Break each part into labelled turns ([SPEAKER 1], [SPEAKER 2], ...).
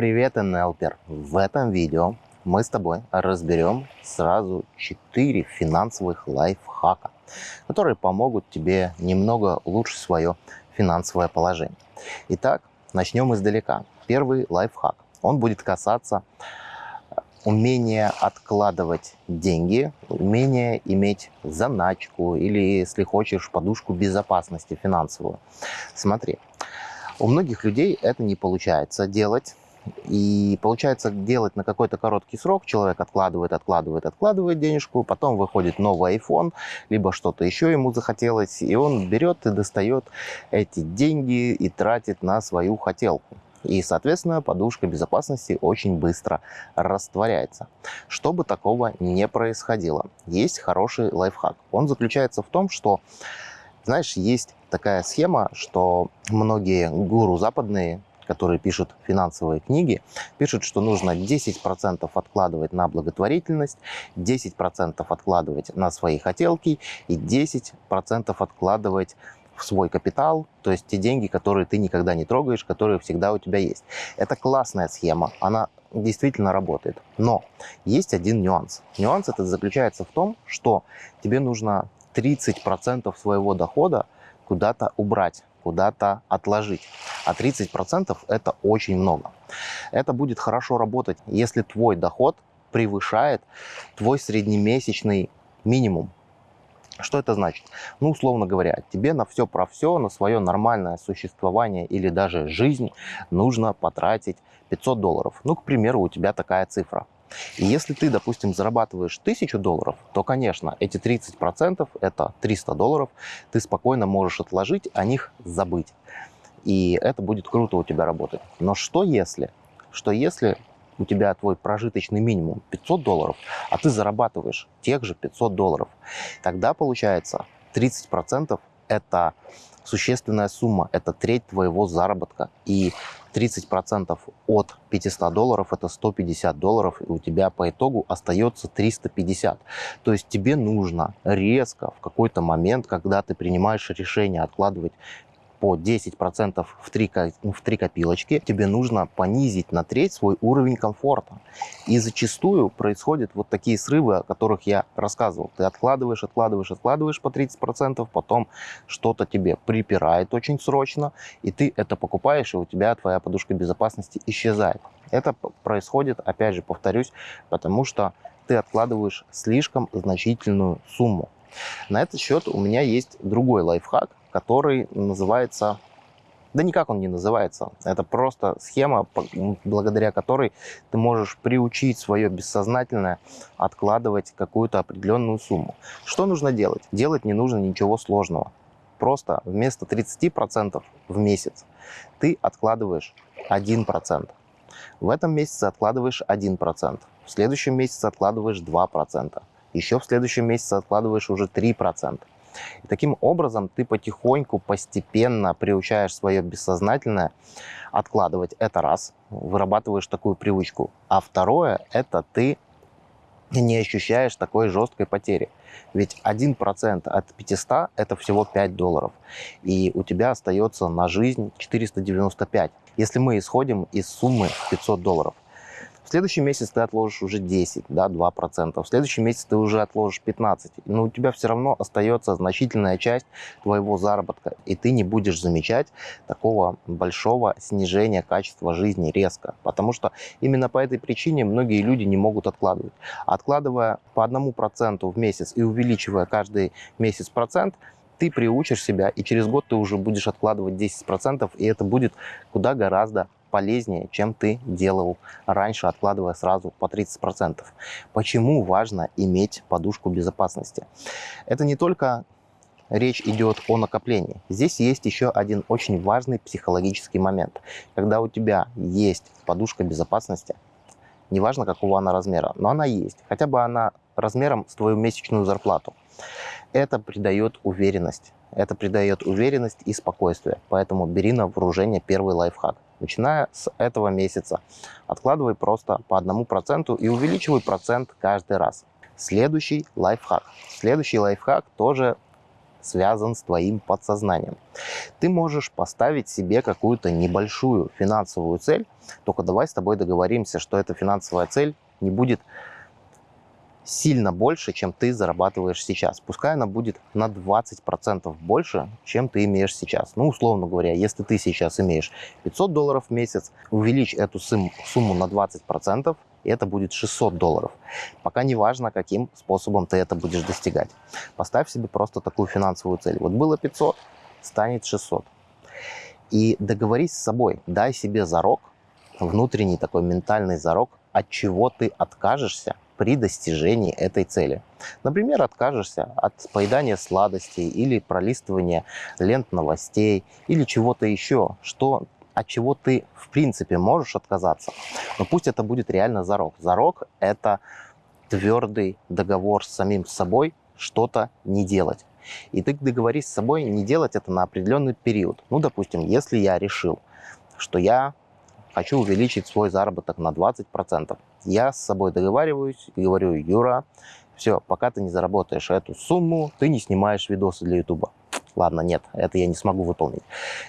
[SPEAKER 1] Привет, НЛПер! В этом видео мы с тобой разберем сразу 4 финансовых лайфхака, которые помогут тебе немного улучшить свое финансовое положение. Итак, начнем издалека. Первый лайфхак. Он будет касаться умения откладывать деньги, умение иметь заначку или, если хочешь, подушку безопасности финансовую. Смотри, у многих людей это не получается делать. И получается делать на какой-то короткий срок, человек откладывает, откладывает, откладывает денежку, потом выходит новый iPhone, либо что-то еще ему захотелось, и он берет и достает эти деньги и тратит на свою хотелку. И, соответственно, подушка безопасности очень быстро растворяется. Чтобы такого не происходило, есть хороший лайфхак. Он заключается в том, что, знаешь, есть такая схема, что многие гуру западные, которые пишут финансовые книги, пишут, что нужно 10% откладывать на благотворительность, 10% откладывать на свои хотелки и 10% откладывать в свой капитал, то есть те деньги, которые ты никогда не трогаешь, которые всегда у тебя есть. Это классная схема, она действительно работает. Но есть один нюанс. Нюанс это заключается в том, что тебе нужно 30% своего дохода куда-то убрать, куда-то отложить. А 30% это очень много. Это будет хорошо работать, если твой доход превышает твой среднемесячный минимум. Что это значит? Ну, условно говоря, тебе на все про все, на свое нормальное существование или даже жизнь нужно потратить 500 долларов. Ну, к примеру, у тебя такая цифра. И если ты, допустим, зарабатываешь 1000 долларов, то, конечно, эти 30% это 300 долларов, ты спокойно можешь отложить, о них забыть. И это будет круто у тебя работать. Но что если? Что если у тебя твой прожиточный минимум 500 долларов, а ты зарабатываешь тех же 500 долларов, тогда получается 30% это существенная сумма, это треть твоего заработка. И 30% от 500 долларов это 150 долларов, и у тебя по итогу остается 350. То есть тебе нужно резко в какой-то момент, когда ты принимаешь решение откладывать по 10% в 3, в 3 копилочки, тебе нужно понизить на треть свой уровень комфорта. И зачастую происходят вот такие срывы, о которых я рассказывал. Ты откладываешь, откладываешь, откладываешь по 30%, потом что-то тебе припирает очень срочно, и ты это покупаешь, и у тебя твоя подушка безопасности исчезает. Это происходит, опять же, повторюсь, потому что ты откладываешь слишком значительную сумму. На этот счет у меня есть другой лайфхак, который называется... Да никак он не называется. Это просто схема, благодаря которой ты можешь приучить свое бессознательное откладывать какую-то определенную сумму. Что нужно делать? Делать не нужно ничего сложного. Просто вместо 30% в месяц ты откладываешь 1%. В этом месяце откладываешь 1%. В следующем месяце откладываешь 2%. Еще в следующем месяце откладываешь уже 3%. И таким образом ты потихоньку, постепенно приучаешь свое бессознательное откладывать. Это раз, вырабатываешь такую привычку. А второе, это ты не ощущаешь такой жесткой потери. Ведь 1% от 500 – это всего 5 долларов. И у тебя остается на жизнь 495. Если мы исходим из суммы 500 долларов – в следующий месяц ты отложишь уже 10, да, 2%. В следующий месяц ты уже отложишь 15. Но у тебя все равно остается значительная часть твоего заработка. И ты не будешь замечать такого большого снижения качества жизни резко. Потому что именно по этой причине многие люди не могут откладывать. Откладывая по одному проценту в месяц и увеличивая каждый месяц процент, ты приучишь себя, и через год ты уже будешь откладывать 10%, и это будет куда гораздо полезнее, чем ты делал раньше, откладывая сразу по 30%. Почему важно иметь подушку безопасности? Это не только речь идет о накоплении. Здесь есть еще один очень важный психологический момент. Когда у тебя есть подушка безопасности, неважно какого она размера, но она есть, хотя бы она размером с твою месячную зарплату, это придает уверенность. Это придает уверенность и спокойствие. Поэтому бери на вооружение первый лайфхак начиная с этого месяца. Откладывай просто по одному проценту и увеличивай процент каждый раз. Следующий лайфхак. Следующий лайфхак тоже связан с твоим подсознанием. Ты можешь поставить себе какую-то небольшую финансовую цель, только давай с тобой договоримся, что эта финансовая цель не будет сильно больше, чем ты зарабатываешь сейчас. Пускай она будет на 20% больше, чем ты имеешь сейчас. Ну, условно говоря, если ты сейчас имеешь 500 долларов в месяц, увеличь эту сумму на 20%, и это будет 600 долларов. Пока не важно, каким способом ты это будешь достигать. Поставь себе просто такую финансовую цель. Вот было 500, станет 600. И договорись с собой, дай себе зарок, внутренний такой ментальный зарок, от чего ты откажешься при достижении этой цели. Например, откажешься от поедания сладостей или пролистывания лент новостей или чего-то еще, что от чего ты в принципе можешь отказаться. Но пусть это будет реально зарок. Зарок – это твердый договор с самим собой что-то не делать. И ты договорись с собой не делать это на определенный период. Ну, допустим, если я решил, что я хочу увеличить свой заработок на 20%. Я с собой договариваюсь и говорю, Юра, все, пока ты не заработаешь эту сумму, ты не снимаешь видосы для YouTube. Ладно, нет, это я не смогу выполнить.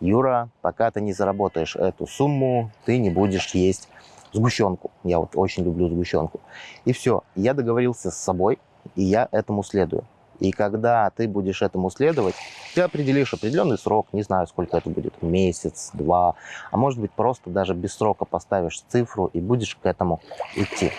[SPEAKER 1] Юра, пока ты не заработаешь эту сумму, ты не будешь есть сгущенку. Я вот очень люблю сгущенку. И все, я договорился с собой, и я этому следую. И когда ты будешь этому следовать, ты определишь определенный срок, не знаю, сколько это будет, месяц, два, а может быть просто даже без срока поставишь цифру и будешь к этому идти.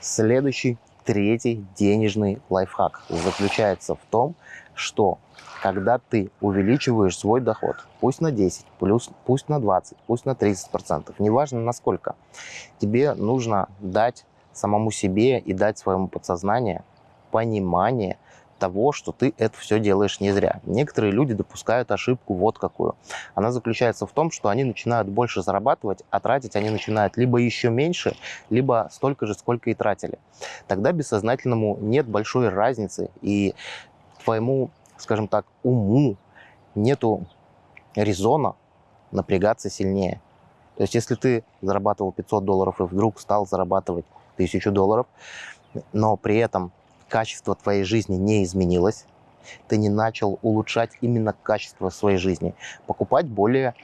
[SPEAKER 1] Следующий, третий денежный лайфхак заключается в том, что когда ты увеличиваешь свой доход, пусть на 10, плюс, пусть на 20, пусть на 30 процентов, неважно насколько, тебе нужно дать самому себе и дать своему подсознанию понимание того, что ты это все делаешь не зря. Некоторые люди допускают ошибку вот какую. Она заключается в том, что они начинают больше зарабатывать, а тратить они начинают либо еще меньше, либо столько же, сколько и тратили. Тогда бессознательному нет большой разницы, и твоему, скажем так, уму нету резона напрягаться сильнее. То есть если ты зарабатывал 500 долларов и вдруг стал зарабатывать 1000 долларов, но при этом качество твоей жизни не изменилось, ты не начал улучшать именно качество своей жизни, покупать более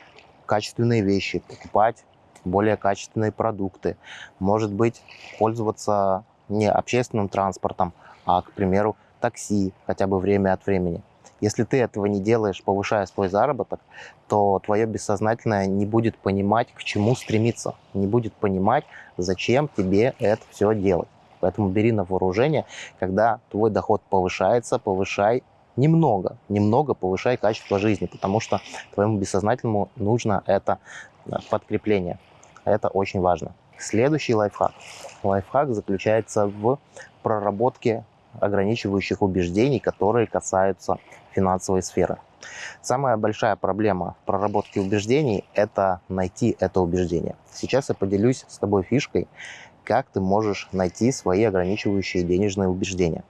[SPEAKER 1] качественные вещи, покупать более качественные продукты, может быть, пользоваться не общественным транспортом, а, к примеру, такси хотя бы время от времени. Если ты этого не делаешь, повышая свой заработок, то твое бессознательное не будет понимать, к чему стремиться, не будет понимать, зачем тебе это все делать. Поэтому бери на вооружение, когда твой доход повышается, повышай немного, немного повышай качество жизни, потому что твоему бессознательному нужно это э, подкрепление. Это очень важно. Следующий лайфхак. Лайфхак заключается в проработке ограничивающих убеждений, которые касаются финансовой сферы. Самая большая проблема в проработке убеждений – это найти это убеждение. Сейчас я поделюсь с тобой фишкой, как ты можешь найти свои ограничивающие денежные убеждения.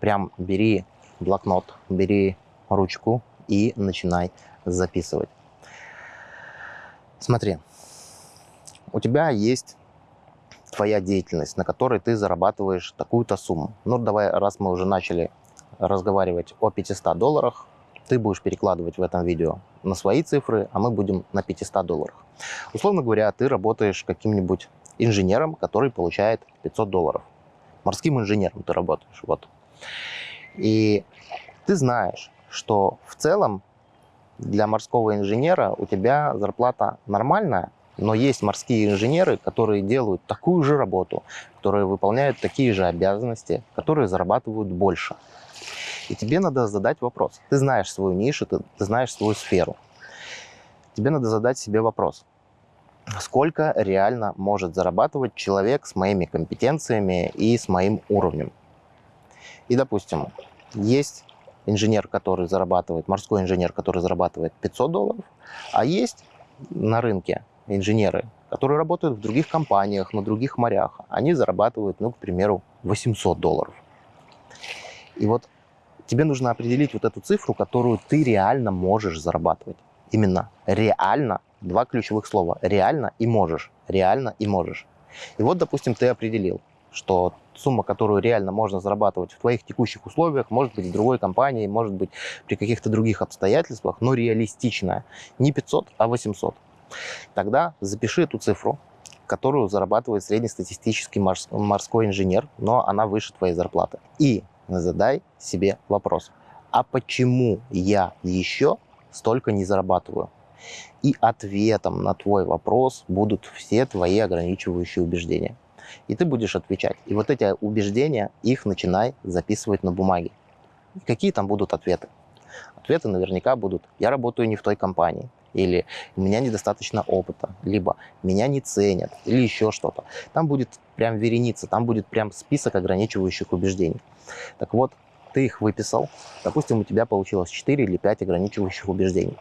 [SPEAKER 1] Прям бери блокнот, бери ручку и начинай записывать. Смотри, у тебя есть твоя деятельность, на которой ты зарабатываешь такую-то сумму. Ну, давай, раз мы уже начали разговаривать о 500 долларах, ты будешь перекладывать в этом видео на свои цифры, а мы будем на 500 долларах. Условно говоря, ты работаешь каким-нибудь инженером, который получает 500 долларов. Морским инженером ты работаешь. Вот. И ты знаешь, что в целом для морского инженера у тебя зарплата нормальная, но есть морские инженеры, которые делают такую же работу, которые выполняют такие же обязанности, которые зарабатывают больше. И тебе надо задать вопрос. Ты знаешь свою нишу, ты, знаешь свою сферу. Тебе надо задать себе вопрос сколько реально может зарабатывать человек с моими компетенциями и с моим уровнем. И, допустим, есть инженер, который зарабатывает, морской инженер, который зарабатывает 500 долларов, а есть на рынке инженеры, которые работают в других компаниях, на других морях. Они зарабатывают, ну, к примеру, 800 долларов. И вот тебе нужно определить вот эту цифру, которую ты реально можешь зарабатывать. Именно реально Два ключевых слова. Реально и можешь. Реально и можешь. И вот, допустим, ты определил, что сумма, которую реально можно зарабатывать в твоих текущих условиях, может быть, в другой компании, может быть, при каких-то других обстоятельствах, но реалистичная. Не 500, а 800. Тогда запиши эту цифру, которую зарабатывает среднестатистический морской инженер, но она выше твоей зарплаты. И задай себе вопрос, а почему я еще столько не зарабатываю? И ответом на твой вопрос будут все твои ограничивающие убеждения. И ты будешь отвечать. И вот эти убеждения, их начинай записывать на бумаге. И какие там будут ответы? Ответы наверняка будут «я работаю не в той компании», или у меня недостаточно опыта, либо меня не ценят, или еще что-то. Там будет прям вереница, там будет прям список ограничивающих убеждений. Так вот, ты их выписал, допустим, у тебя получилось 4 или 5 ограничивающих убеждений.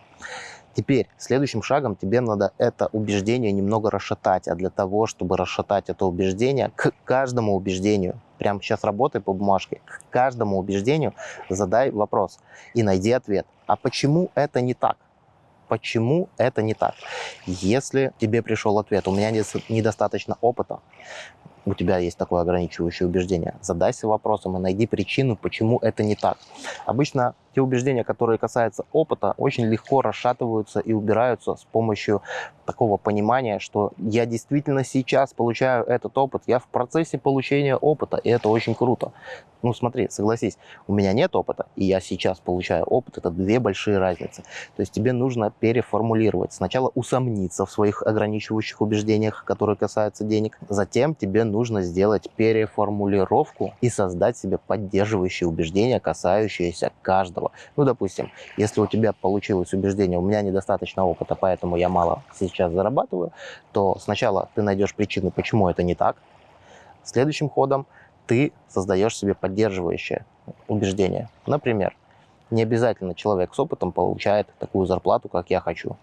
[SPEAKER 1] Теперь следующим шагом тебе надо это убеждение немного расшатать. А для того, чтобы расшатать это убеждение, к каждому убеждению, прямо сейчас работай по бумажке, к каждому убеждению задай вопрос и найди ответ. А почему это не так? почему это не так. Если тебе пришел ответ, у меня недостаточно опыта, у тебя есть такое ограничивающее убеждение, задайся вопросом и найди причину, почему это не так. Обычно те убеждения, которые касаются опыта, очень легко расшатываются и убираются с помощью такого понимания, что я действительно сейчас получаю этот опыт, я в процессе получения опыта, и это очень круто. Ну смотри, согласись, у меня нет опыта, и я сейчас получаю опыт, это две большие разницы. То есть тебе нужно переформулировать. Сначала усомниться в своих ограничивающих убеждениях, которые касаются денег, затем тебе нужно сделать переформулировку и создать себе поддерживающие убеждения, касающиеся каждого. Ну, допустим, если у тебя получилось убеждение, у меня недостаточно опыта, поэтому я мало сейчас зарабатываю, то сначала ты найдешь причину, почему это не так. Следующим ходом ты создаешь себе поддерживающее убеждение. Например, не обязательно человек с опытом получает такую зарплату, как я хочу.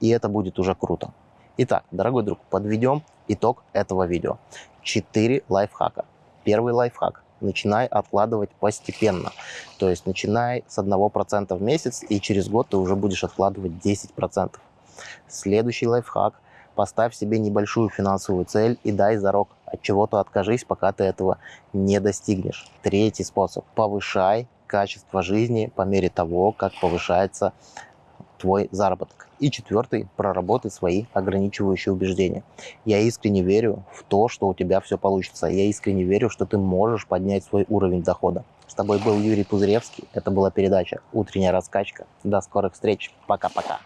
[SPEAKER 1] И это будет уже круто. Итак, дорогой друг, подведем итог этого видео. Четыре лайфхака. Первый лайфхак начинай откладывать постепенно. То есть начинай с 1% в месяц, и через год ты уже будешь откладывать 10%. Следующий лайфхак. Поставь себе небольшую финансовую цель и дай зарок. От чего-то откажись, пока ты этого не достигнешь. Третий способ. Повышай качество жизни по мере того, как повышается твой заработок. И четвертый, проработай свои ограничивающие убеждения. Я искренне верю в то, что у тебя все получится. Я искренне верю, что ты можешь поднять свой уровень дохода. С тобой был Юрий Пузыревский. Это была передача «Утренняя раскачка». До скорых встреч. Пока-пока.